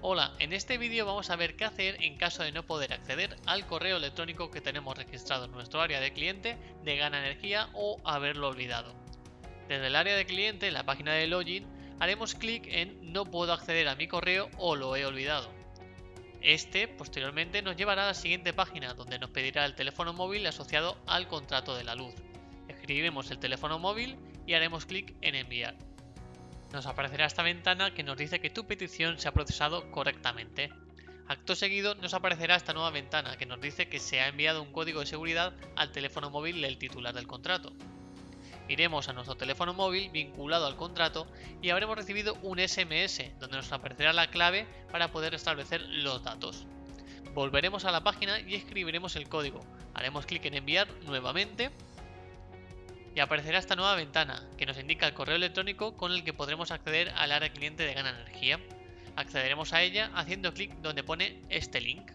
Hola, en este vídeo vamos a ver qué hacer en caso de no poder acceder al correo electrónico que tenemos registrado en nuestro área de cliente de Gana Energía o haberlo olvidado. Desde el área de cliente, en la página de login, haremos clic en No puedo acceder a mi correo o lo he olvidado. Este posteriormente nos llevará a la siguiente página donde nos pedirá el teléfono móvil asociado al contrato de la luz. Escribiremos el teléfono móvil y haremos clic en enviar nos aparecerá esta ventana que nos dice que tu petición se ha procesado correctamente. Acto seguido nos aparecerá esta nueva ventana que nos dice que se ha enviado un código de seguridad al teléfono móvil del titular del contrato. Iremos a nuestro teléfono móvil vinculado al contrato y habremos recibido un SMS donde nos aparecerá la clave para poder establecer los datos. Volveremos a la página y escribiremos el código. Haremos clic en enviar nuevamente y aparecerá esta nueva ventana que nos indica el correo electrónico con el que podremos acceder al área cliente de Gana Energía. Accederemos a ella haciendo clic donde pone este link.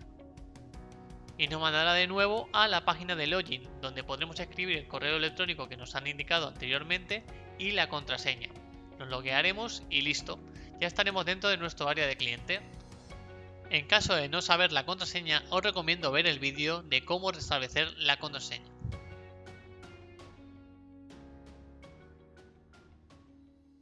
Y nos mandará de nuevo a la página de login, donde podremos escribir el correo electrónico que nos han indicado anteriormente y la contraseña. Nos loguearemos y listo, ya estaremos dentro de nuestro área de cliente. En caso de no saber la contraseña, os recomiendo ver el vídeo de cómo restablecer la contraseña.